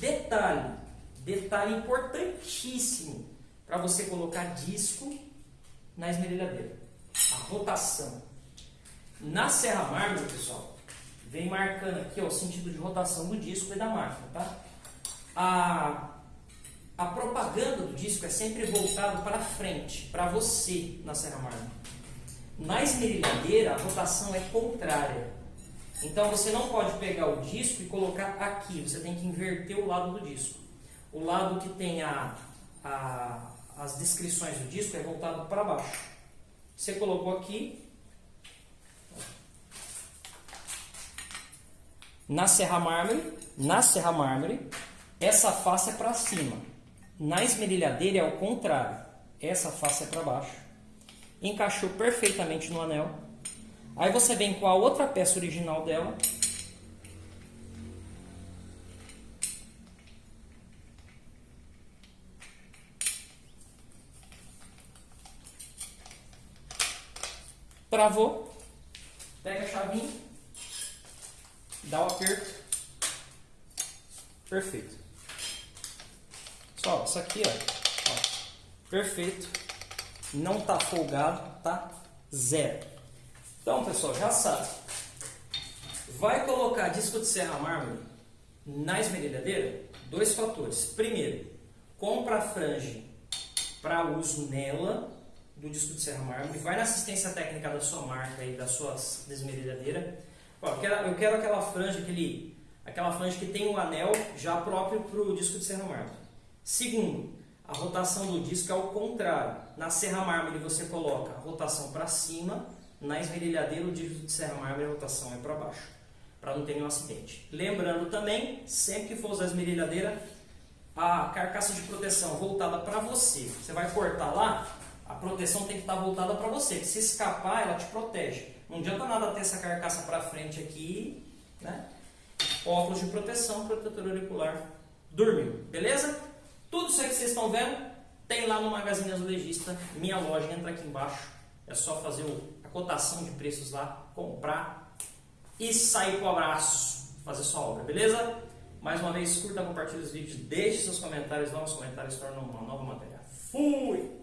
Detalhe, detalhe importantíssimo para você colocar disco na esmerilhadeira. A rotação. Na serra mármore, pessoal, vem marcando aqui ó, o sentido de rotação do disco e da máquina, tá? A, a propaganda do disco é sempre voltada para frente, para você na serra mármore. Na esmerilhadeira, a rotação é contrária. Então você não pode pegar o disco e colocar aqui, você tem que inverter o lado do disco. O lado que tem a, a, as descrições do disco é voltado para baixo. Você colocou aqui. Na serra mármore, na serra mármore, essa face é para cima. Na esmerilhadeira é o contrário. Essa face é para baixo. Encaixou perfeitamente no anel. Aí você vem com a outra peça original dela. Travou. Pega a chavinha. Dá o aperto. Perfeito. Só, isso aqui, ó, ó. Perfeito. Não tá folgado, tá? Zero. Então, pessoal, já sabe. Vai colocar disco de serra mármore na esmerilhadeira? Dois fatores. Primeiro, compra a frange para uso nela do disco de serra mármore. Vai na assistência técnica da sua marca e da sua esmerilhadeira. Eu, quero, aquela franja, aquele, aquela franja que tem um anel já próprio para o disco de serra mármore. Segundo, a rotação do disco é o contrário. Na serra mármore você coloca a rotação para cima, na esmerilhadeira o disco de serra mármore a rotação é para baixo, para não ter nenhum acidente. Lembrando também, sempre que for usar a esmerilhadeira, a carcaça de proteção voltada para você. Você vai cortar lá, a proteção tem que estar voltada para você, se escapar ela te protege. Não adianta nada ter essa carcaça para frente aqui, né? Óculos de proteção, protetor auricular, dormiu, beleza? Tudo isso aí que vocês estão vendo, tem lá no Magazine Azulejista, minha loja, entra aqui embaixo. É só fazer cotação de preços lá, comprar e sair pro abraço, fazer sua obra, beleza? Mais uma vez, curta, compartilhe os vídeos, deixe seus comentários, novos comentários tornam uma nova matéria. Fui!